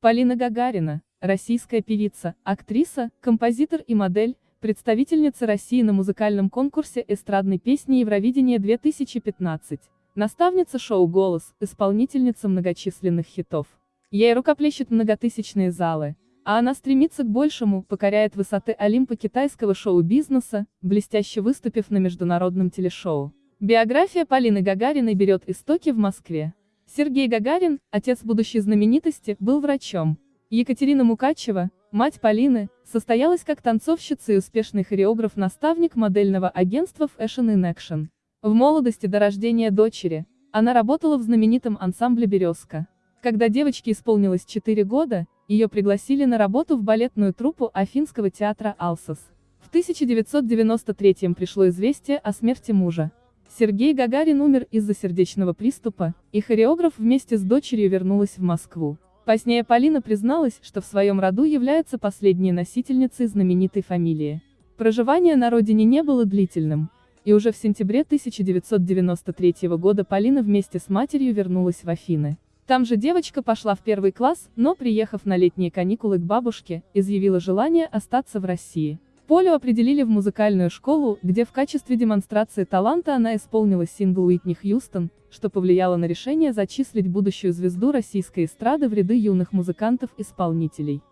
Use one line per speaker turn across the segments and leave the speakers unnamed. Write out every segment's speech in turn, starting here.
Полина Гагарина, российская певица, актриса, композитор и модель, представительница России на музыкальном конкурсе эстрадной песни Евровидение 2015, наставница шоу «Голос», исполнительница многочисленных хитов. Ей рукоплещут многотысячные залы, а она стремится к большему, покоряет высоты Олимпа китайского шоу-бизнеса, блестяще выступив на международном телешоу. Биография Полины Гагариной берет истоки в Москве. Сергей Гагарин, отец будущей знаменитости, был врачом. Екатерина Мукачева, мать Полины, состоялась как танцовщица и успешный хореограф-наставник модельного агентства Fashion in Action. В молодости до рождения дочери, она работала в знаменитом ансамбле «Березка». Когда девочке исполнилось 4 года, ее пригласили на работу в балетную труппу Афинского театра «Алсос». В 1993 пришло известие о смерти мужа. Сергей Гагарин умер из-за сердечного приступа, и хореограф вместе с дочерью вернулась в Москву. Позднее Полина призналась, что в своем роду является последней носительницей знаменитой фамилии. Проживание на родине не было длительным, и уже в сентябре 1993 года Полина вместе с матерью вернулась в Афины. Там же девочка пошла в первый класс, но, приехав на летние каникулы к бабушке, изъявила желание остаться в России. Полю определили в музыкальную школу, где в качестве демонстрации таланта она исполнила сингл Уитни Хьюстон, что повлияло на решение зачислить будущую звезду российской эстрады в ряды юных музыкантов-исполнителей.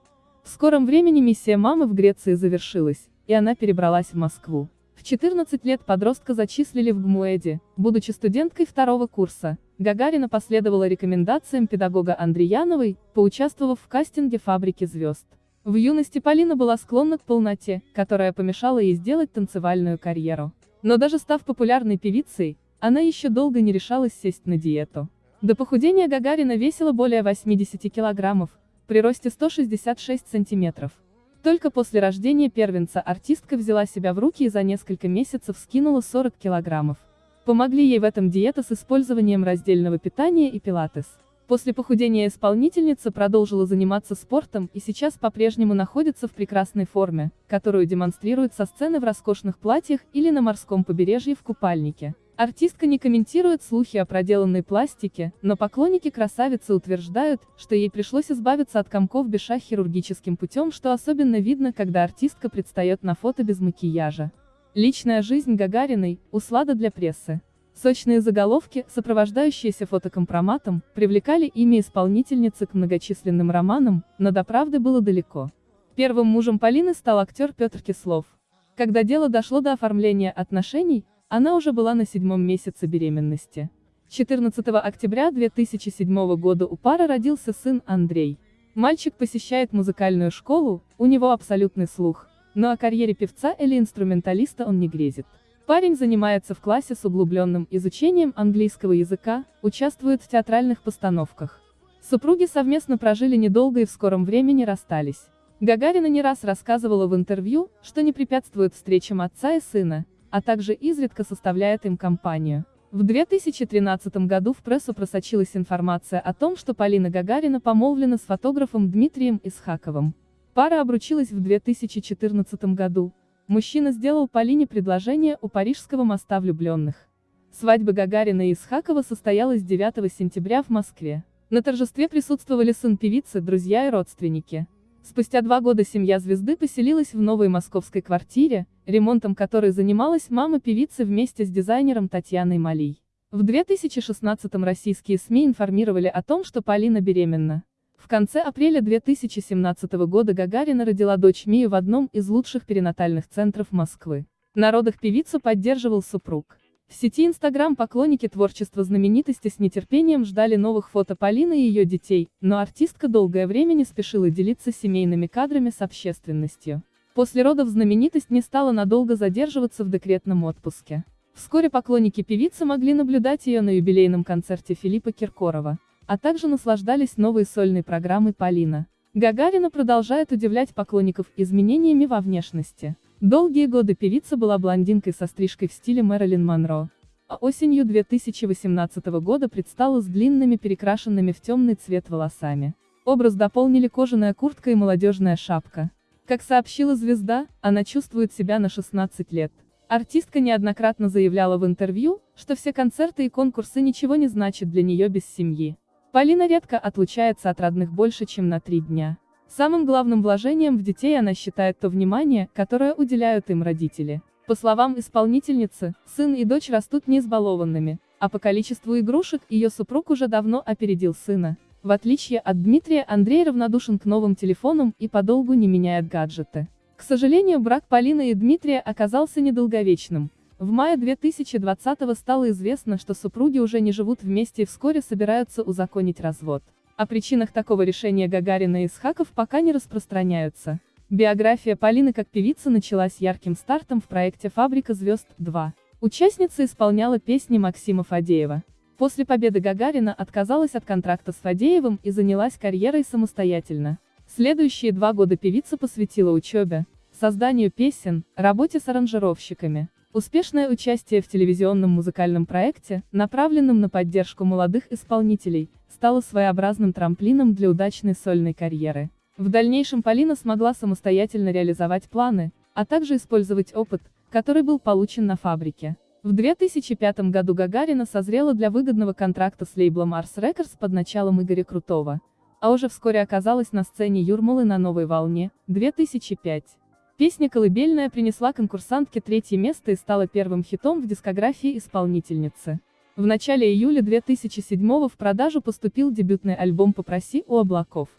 В скором времени миссия мамы в Греции завершилась, и она перебралась в Москву. В 14 лет подростка зачислили в ГМУЭДи, будучи студенткой второго курса. Гагарина последовала рекомендациям педагога Андреяновой, поучаствовав в кастинге «Фабрики звезд». В юности Полина была склонна к полноте, которая помешала ей сделать танцевальную карьеру. Но даже став популярной певицей, она еще долго не решалась сесть на диету. До похудения Гагарина весила более 80 килограммов, при росте 166 сантиметров. Только после рождения первенца артистка взяла себя в руки и за несколько месяцев скинула 40 килограммов. Помогли ей в этом диета с использованием раздельного питания и пилатес. После похудения исполнительница продолжила заниматься спортом и сейчас по-прежнему находится в прекрасной форме, которую демонстрирует со сцены в роскошных платьях или на морском побережье в купальнике. Артистка не комментирует слухи о проделанной пластике, но поклонники красавицы утверждают, что ей пришлось избавиться от комков беша хирургическим путем, что особенно видно, когда артистка предстает на фото без макияжа. Личная жизнь Гагариной – услада для прессы. Сочные заголовки, сопровождающиеся фотокомпроматом, привлекали имя исполнительницы к многочисленным романам, но до правды было далеко. Первым мужем Полины стал актер Петр Кислов. Когда дело дошло до оформления отношений, она уже была на седьмом месяце беременности. 14 октября 2007 года у пары родился сын Андрей. Мальчик посещает музыкальную школу, у него абсолютный слух, но о карьере певца или инструменталиста он не грезит. Парень занимается в классе с углубленным изучением английского языка, участвует в театральных постановках. Супруги совместно прожили недолго и в скором времени расстались. Гагарина не раз рассказывала в интервью, что не препятствует встречам отца и сына, а также изредка составляет им компанию. В 2013 году в прессу просочилась информация о том, что Полина Гагарина помолвлена с фотографом Дмитрием Исхаковым. Пара обручилась в 2014 году, Мужчина сделал Полине предложение у Парижского моста влюбленных. Свадьба Гагарина и Исхакова состоялась 9 сентября в Москве. На торжестве присутствовали сын певицы, друзья и родственники. Спустя два года семья звезды поселилась в новой московской квартире, ремонтом которой занималась мама певицы вместе с дизайнером Татьяной Малий. В 2016 российские СМИ информировали о том, что Полина беременна. В конце апреля 2017 года Гагарина родила дочь Мию в одном из лучших перинатальных центров Москвы. На родах певицу поддерживал супруг. В сети Инстаграм поклонники творчества знаменитости с нетерпением ждали новых фото Полины и ее детей, но артистка долгое время не спешила делиться семейными кадрами с общественностью. После родов знаменитость не стала надолго задерживаться в декретном отпуске. Вскоре поклонники певицы могли наблюдать ее на юбилейном концерте Филиппа Киркорова а также наслаждались новой сольной программой Полина. Гагарина продолжает удивлять поклонников изменениями во внешности. Долгие годы певица была блондинкой со стрижкой в стиле Мэрилин Монро. А осенью 2018 года предстала с длинными перекрашенными в темный цвет волосами. Образ дополнили кожаная куртка и молодежная шапка. Как сообщила звезда, она чувствует себя на 16 лет. Артистка неоднократно заявляла в интервью, что все концерты и конкурсы ничего не значат для нее без семьи. Полина редко отлучается от родных больше, чем на три дня. Самым главным вложением в детей она считает то внимание, которое уделяют им родители. По словам исполнительницы, сын и дочь растут не избалованными, а по количеству игрушек ее супруг уже давно опередил сына. В отличие от Дмитрия, Андрей равнодушен к новым телефонам и подолгу не меняет гаджеты. К сожалению, брак Полины и Дмитрия оказался недолговечным. В мае 2020-го стало известно, что супруги уже не живут вместе и вскоре собираются узаконить развод. О причинах такого решения Гагарина и Исхаков пока не распространяются. Биография Полины как певицы началась ярким стартом в проекте «Фабрика звезд 2». Участница исполняла песни Максима Фадеева. После победы Гагарина отказалась от контракта с Фадеевым и занялась карьерой самостоятельно. Следующие два года певица посвятила учебе, созданию песен, работе с аранжировщиками. Успешное участие в телевизионном музыкальном проекте, направленном на поддержку молодых исполнителей, стало своеобразным трамплином для удачной сольной карьеры. В дальнейшем Полина смогла самостоятельно реализовать планы, а также использовать опыт, который был получен на фабрике. В 2005 году Гагарина созрела для выгодного контракта с лейблом Ars Records под началом Игоря Крутого, а уже вскоре оказалась на сцене Юрмалы на новой волне, 2005. Песня «Колыбельная» принесла конкурсантке третье место и стала первым хитом в дискографии исполнительницы. В начале июля 2007 в продажу поступил дебютный альбом «Попроси у облаков».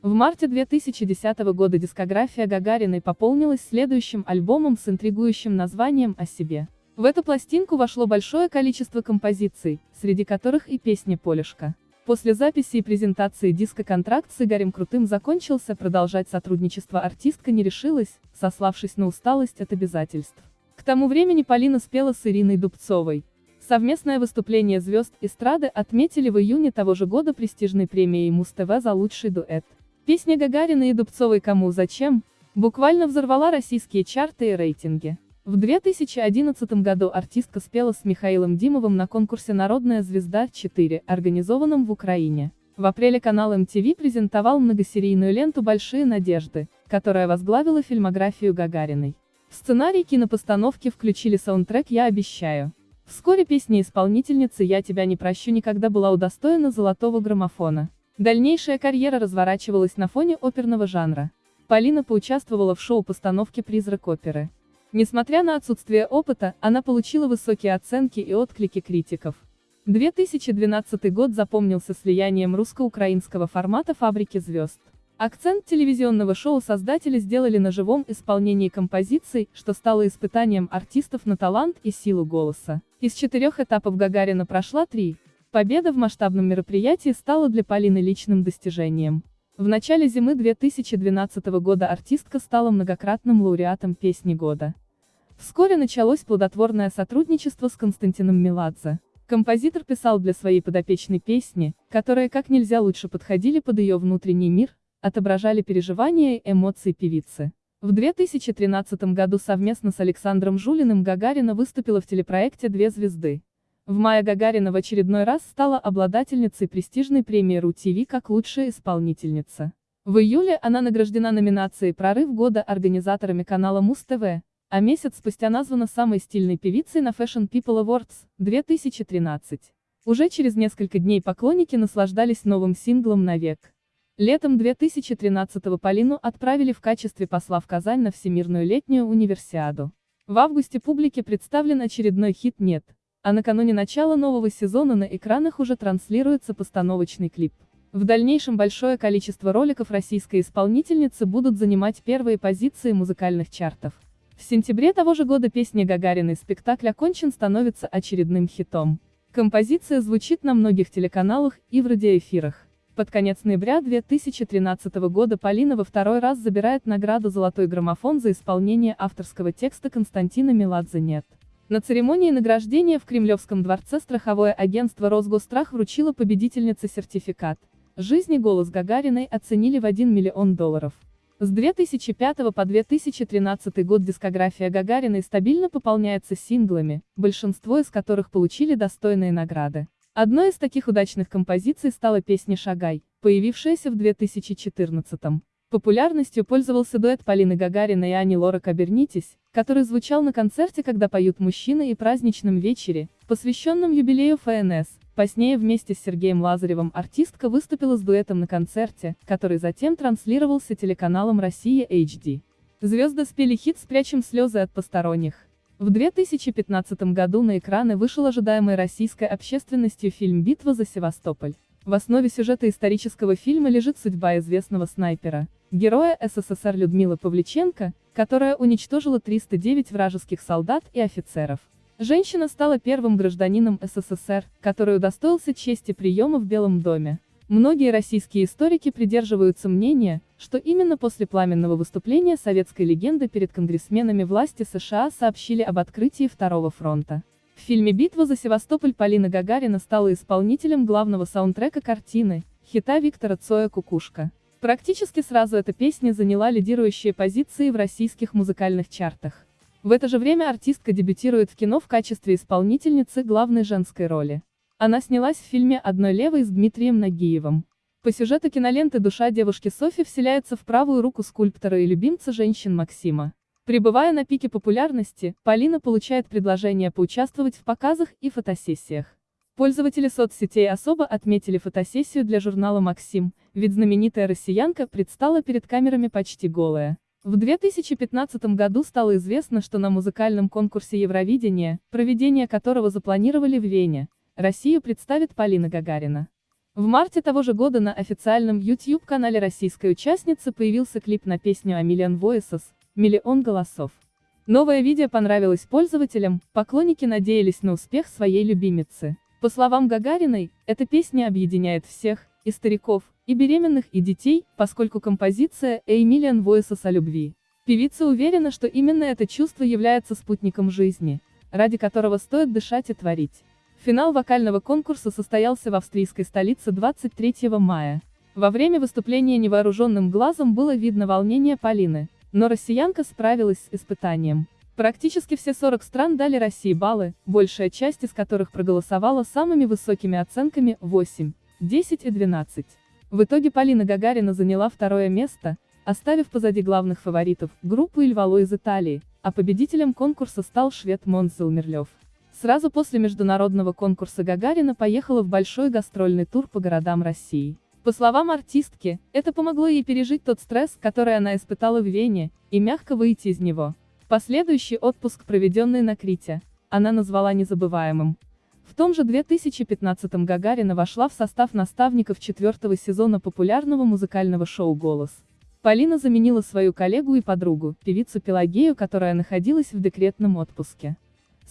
В марте 2010 года дискография Гагариной пополнилась следующим альбомом с интригующим названием «О себе». В эту пластинку вошло большое количество композиций, среди которых и песня «Полюшка». После записи и презентации диска контракт с Игорем Крутым закончился, продолжать сотрудничество артистка не решилась, сославшись на усталость от обязательств. К тому времени Полина спела с Ириной Дубцовой. Совместное выступление звезд эстрады отметили в июне того же года престижной премией Муз-ТВ за лучший дуэт. Песня Гагарина и Дубцовой «Кому зачем» буквально взорвала российские чарты и рейтинги. В 2011 году артистка спела с Михаилом Димовым на конкурсе «Народная звезда-4», организованном в Украине. В апреле канал MTV презентовал многосерийную ленту «Большие надежды», которая возглавила фильмографию Гагариной. В сценарий кинопостановки включили саундтрек «Я обещаю». Вскоре песня исполнительницы «Я тебя не прощу» никогда была удостоена золотого граммофона. Дальнейшая карьера разворачивалась на фоне оперного жанра. Полина поучаствовала в шоу-постановке «Призрак оперы». Несмотря на отсутствие опыта, она получила высокие оценки и отклики критиков. 2012 год запомнился слиянием русско-украинского формата «Фабрики звезд». Акцент телевизионного шоу создатели сделали на живом исполнении композиций, что стало испытанием артистов на талант и силу голоса. Из четырех этапов Гагарина прошла три. Победа в масштабном мероприятии стала для Полины личным достижением. В начале зимы 2012 года артистка стала многократным лауреатом «Песни года». Вскоре началось плодотворное сотрудничество с Константином Меладзе. Композитор писал для своей подопечной песни, которые как нельзя лучше подходили под ее внутренний мир, отображали переживания и эмоции певицы. В 2013 году совместно с Александром Жулиным Гагарина выступила в телепроекте «Две звезды». В мае Гагарина в очередной раз стала обладательницей престижной премии РУ-ТВ как лучшая исполнительница. В июле она награждена номинацией «Прорыв года» организаторами канала Муз-ТВ, а месяц спустя названа самой стильной певицей на Fashion People Awards 2013. Уже через несколько дней поклонники наслаждались новым синглом «Навек». Летом 2013-го Полину отправили в качестве посла в Казань на Всемирную летнюю универсиаду. В августе публике представлен очередной хит «Нет», а накануне начала нового сезона на экранах уже транслируется постановочный клип. В дальнейшем большое количество роликов российской исполнительницы будут занимать первые позиции музыкальных чартов. В сентябре того же года песня Гагариной «Спектакль окончен» становится очередным хитом. Композиция звучит на многих телеканалах и в радиоэфирах. Под конец ноября 2013 года Полина во второй раз забирает награду «Золотой граммофон» за исполнение авторского текста Константина Меладзе «Нет». На церемонии награждения в Кремлевском дворце страховое агентство «Росгострах» вручило победительнице сертификат. Жизни голос Гагариной оценили в 1 миллион долларов. С 2005 по 2013 год дискография Гагариной стабильно пополняется синглами, большинство из которых получили достойные награды. Одной из таких удачных композиций стала песня «Шагай», появившаяся в 2014 -м. Популярностью пользовался дуэт Полины Гагариной и Ани Лорак «Обернитесь», который звучал на концерте «Когда поют мужчины» и праздничном вечере, посвященном юбилею ФНС, Позднее вместе с Сергеем Лазаревым артистка выступила с дуэтом на концерте, который затем транслировался телеканалом «Россия HD». Звезды спели хит «Спрячем слезы от посторонних». В 2015 году на экраны вышел ожидаемый российской общественностью фильм «Битва за Севастополь». В основе сюжета исторического фильма лежит судьба известного снайпера, героя СССР Людмилы Павличенко, которая уничтожила 309 вражеских солдат и офицеров. Женщина стала первым гражданином СССР, который удостоился чести приема в Белом доме. Многие российские историки придерживаются мнения, что именно после пламенного выступления советской легенды перед конгрессменами власти США сообщили об открытии Второго фронта. В фильме «Битва за Севастополь» Полина Гагарина стала исполнителем главного саундтрека картины, хита Виктора Цоя «Кукушка». Практически сразу эта песня заняла лидирующие позиции в российских музыкальных чартах. В это же время артистка дебютирует в кино в качестве исполнительницы главной женской роли. Она снялась в фильме «Одной левой» с Дмитрием Нагиевым. По сюжету киноленты душа девушки Софи вселяется в правую руку скульптора и любимца женщин Максима. Прибывая на пике популярности, Полина получает предложение поучаствовать в показах и фотосессиях. Пользователи соцсетей особо отметили фотосессию для журнала «Максим», ведь знаменитая россиянка предстала перед камерами почти голая. В 2015 году стало известно, что на музыкальном конкурсе Евровидения, проведение которого запланировали в Вене, Россию представит Полина Гагарина. В марте того же года на официальном YouTube-канале российской участницы появился клип на песню Million Voices «Миллион голосов». Новое видео понравилось пользователям, поклонники надеялись на успех своей любимицы. По словам Гагариной, эта песня объединяет всех, и стариков, и беременных, и детей, поскольку композиция «A Million Voices» о любви. Певица уверена, что именно это чувство является спутником жизни, ради которого стоит дышать и творить. Финал вокального конкурса состоялся в австрийской столице 23 мая. Во время выступления невооруженным глазом было видно волнение Полины, но россиянка справилась с испытанием. Практически все 40 стран дали России баллы, большая часть из которых проголосовала самыми высокими оценками 8, 10 и 12. В итоге Полина Гагарина заняла второе место, оставив позади главных фаворитов, группу Ильвало из Италии, а победителем конкурса стал швед Монс Зелмерлёв. Сразу после международного конкурса Гагарина поехала в большой гастрольный тур по городам России. По словам артистки, это помогло ей пережить тот стресс, который она испытала в Вене, и мягко выйти из него. Последующий отпуск, проведенный на Крите, она назвала незабываемым. В том же 2015 Гагарина вошла в состав наставников четвертого сезона популярного музыкального шоу «Голос». Полина заменила свою коллегу и подругу, певицу Пелагею, которая находилась в декретном отпуске.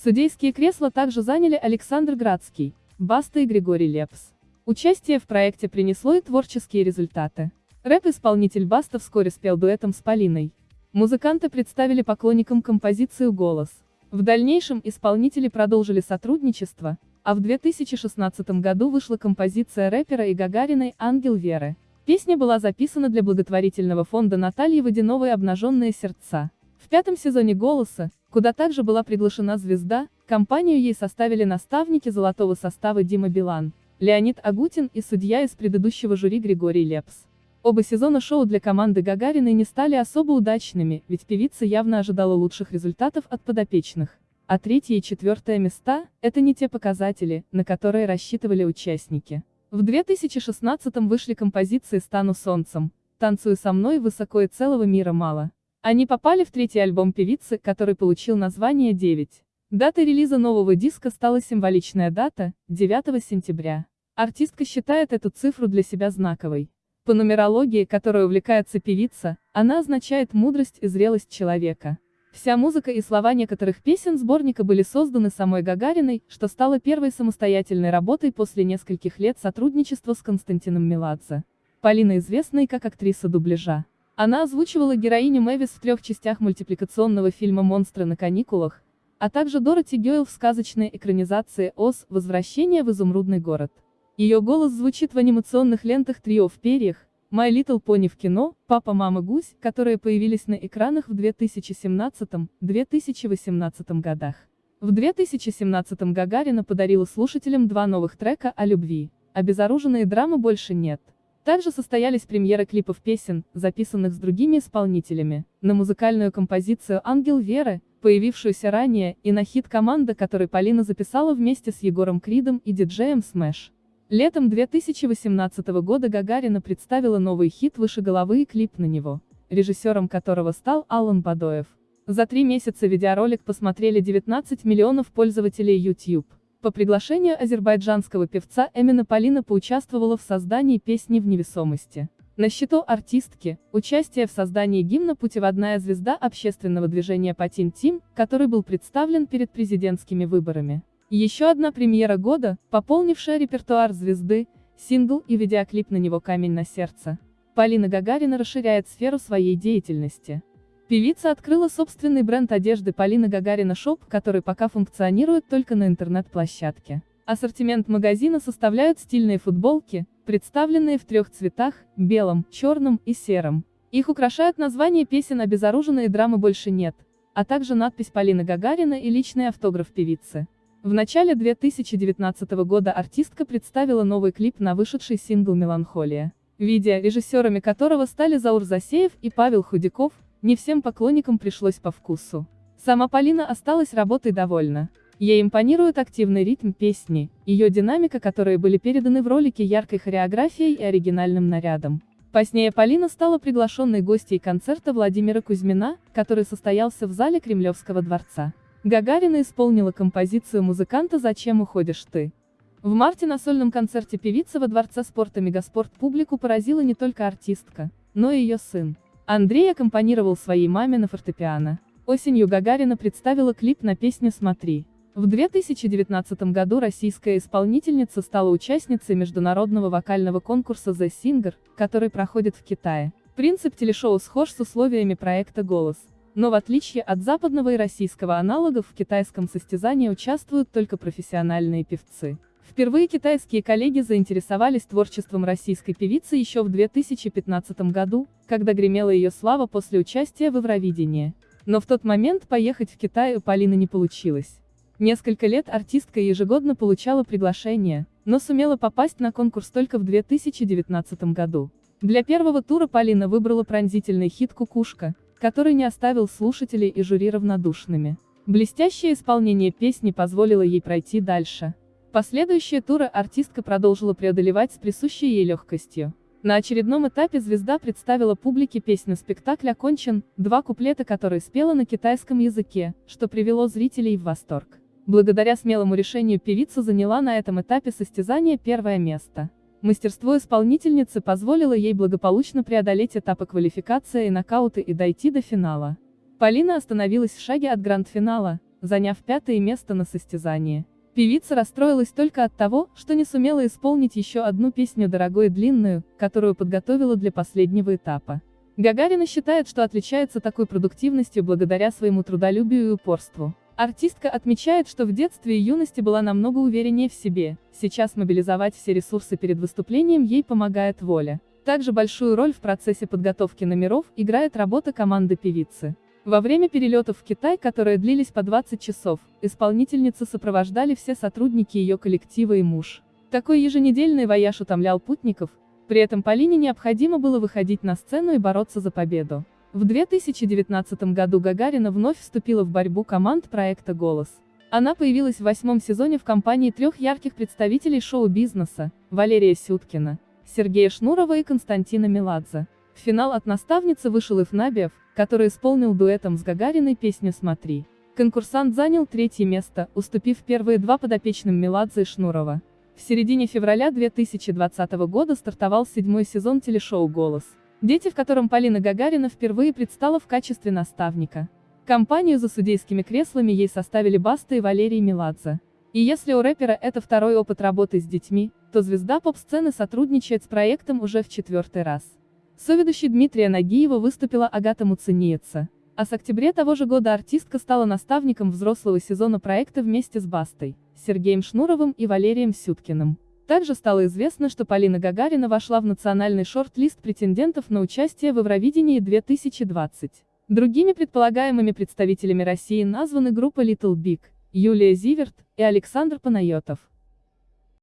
Судейские кресла также заняли Александр Градский, Баста и Григорий Лепс. Участие в проекте принесло и творческие результаты. Рэп-исполнитель Баста вскоре спел дуэтом с Полиной. Музыканты представили поклонникам композицию «Голос». В дальнейшем исполнители продолжили сотрудничество, а в 2016 году вышла композиция рэпера и Гагариной «Ангел Веры». Песня была записана для благотворительного фонда Натальи Водяновой «Обнаженные сердца». В пятом сезоне «Голоса», куда также была приглашена звезда, компанию ей составили наставники золотого состава Дима Билан, Леонид Агутин и судья из предыдущего жюри Григорий Лепс. Оба сезона шоу для команды Гагариной не стали особо удачными, ведь певица явно ожидала лучших результатов от подопечных. А третье и четвертое места – это не те показатели, на которые рассчитывали участники. В 2016-м вышли композиции «Стану солнцем», «Танцую со мной» «Высоко и целого мира мало». Они попали в третий альбом певицы, который получил название «9». Датой релиза нового диска стала символичная дата – 9 сентября. Артистка считает эту цифру для себя знаковой. По нумерологии, которой увлекается певица, она означает мудрость и зрелость человека. Вся музыка и слова некоторых песен сборника были созданы самой Гагариной, что стало первой самостоятельной работой после нескольких лет сотрудничества с Константином Меладзе. Полина известна как актриса дубляжа. Она озвучивала героиню Мэвис в трех частях мультипликационного фильма «Монстры на каникулах», а также Дороти Гейл в сказочной экранизации «Оз. Возвращение в изумрудный город». Ее голос звучит в анимационных лентах «Трио в перьях», «My Little Pony» в кино, «Папа, мама, гусь», которые появились на экранах в 2017-2018 годах. В 2017 Гагарина подарила слушателям два новых трека о любви. Обезоруженные драмы больше нет. Также состоялись премьеры клипов песен, записанных с другими исполнителями, на музыкальную композицию «Ангел Веры», появившуюся ранее, и на хит команда, который Полина записала вместе с Егором Кридом и диджеем Smash. Летом 2018 года Гагарина представила новый хит «Выше головы» и клип на него, режиссером которого стал Алан Бадоев. За три месяца видеоролик посмотрели 19 миллионов пользователей YouTube. По приглашению азербайджанского певца Эмина Полина поучаствовала в создании песни «В невесомости». На счету артистки, участие в создании гимна «Путеводная звезда» общественного движения «Патин Тим», который был представлен перед президентскими выборами. Еще одна премьера года, пополнившая репертуар звезды, сингл и видеоклип на него «Камень на сердце». Полина Гагарина расширяет сферу своей деятельности. Певица открыла собственный бренд одежды Polina Gagarina Shop, который пока функционирует только на интернет-площадке. Ассортимент магазина составляют стильные футболки, представленные в трех цветах – белом, черном и сером. Их украшают названия песен «Обезоружена», «Драмы больше нет», а также надпись Полина Гагарина и личный автограф певицы. В начале 2019 года артистка представила новый клип на вышедший сингл «Меланхолия». Видео, режиссерами которого стали Заур Засеев и Павел Худяков, не всем поклонникам пришлось по вкусу. Сама Полина осталась работой довольна. Ей импонирует активный ритм песни, ее динамика, которые были переданы в ролике яркой хореографией и оригинальным нарядом. Позднее Полина стала приглашенной гостьей концерта Владимира Кузьмина, который состоялся в зале Кремлевского дворца. Гагарина исполнила композицию музыканта «Зачем уходишь ты?». В марте на сольном концерте певица во Дворце спорта Мегаспорт публику поразила не только артистка, но и ее сын. Андрей аккомпанировал своей маме на фортепиано. Осенью Гагарина представила клип на песню «Смотри». В 2019 году российская исполнительница стала участницей международного вокального конкурса The Singer, который проходит в Китае. Принцип телешоу схож с условиями проекта «Голос». Но в отличие от западного и российского аналогов в китайском состязании участвуют только профессиональные певцы. Впервые китайские коллеги заинтересовались творчеством российской певицы еще в 2015 году, когда гремела ее слава после участия в Евровидении. Но в тот момент поехать в Китай у Полины не получилось. Несколько лет артистка ежегодно получала приглашения, но сумела попасть на конкурс только в 2019 году. Для первого тура Полина выбрала пронзительный хит «Кукушка», который не оставил слушателей и жюри равнодушными. Блестящее исполнение песни позволило ей пройти дальше. Последующие туры артистка продолжила преодолевать с присущей ей легкостью. На очередном этапе звезда представила публике песню «Спектакль окончен», два куплета которой спела на китайском языке, что привело зрителей в восторг. Благодаря смелому решению певица заняла на этом этапе состязания первое место. Мастерство исполнительницы позволило ей благополучно преодолеть этапы квалификации и нокауты и дойти до финала. Полина остановилась в шаге от гранд-финала, заняв пятое место на состязании. Певица расстроилась только от того, что не сумела исполнить еще одну песню дорогую и длинную, которую подготовила для последнего этапа. Гагарина считает, что отличается такой продуктивностью благодаря своему трудолюбию и упорству. Артистка отмечает, что в детстве и юности была намного увереннее в себе, сейчас мобилизовать все ресурсы перед выступлением ей помогает воля. Также большую роль в процессе подготовки номеров играет работа команды певицы. Во время перелетов в Китай, которые длились по 20 часов, исполнительницу сопровождали все сотрудники ее коллектива и муж. Такой еженедельный вояж утомлял путников, при этом Полине необходимо было выходить на сцену и бороться за победу. В 2019 году Гагарина вновь вступила в борьбу команд проекта «Голос». Она появилась в восьмом сезоне в компании трех ярких представителей шоу-бизнеса – Валерия Сюткина, Сергея Шнурова и Константина Меладзе. В финал от наставницы вышел Ифнабиев, который исполнил дуэтом с Гагариной песню «Смотри». Конкурсант занял третье место, уступив первые два подопечным Меладзе и Шнурова. В середине февраля 2020 года стартовал седьмой сезон телешоу «Голос». Дети, в котором Полина Гагарина впервые предстала в качестве наставника. Компанию за судейскими креслами ей составили Баста и Валерий Меладзе. И если у рэпера это второй опыт работы с детьми, то звезда поп-сцены сотрудничает с проектом уже в четвертый раз. Соведущей Дмитрия Нагиева выступила Агата Муцениеца. А с октября того же года артистка стала наставником взрослого сезона проекта вместе с Бастой, Сергеем Шнуровым и Валерием Сюткиным. Также стало известно, что Полина Гагарина вошла в национальный шорт-лист претендентов на участие в Евровидении 2020. Другими предполагаемыми представителями России названы группа Little Big, Юлия Зиверт и Александр Панайотов.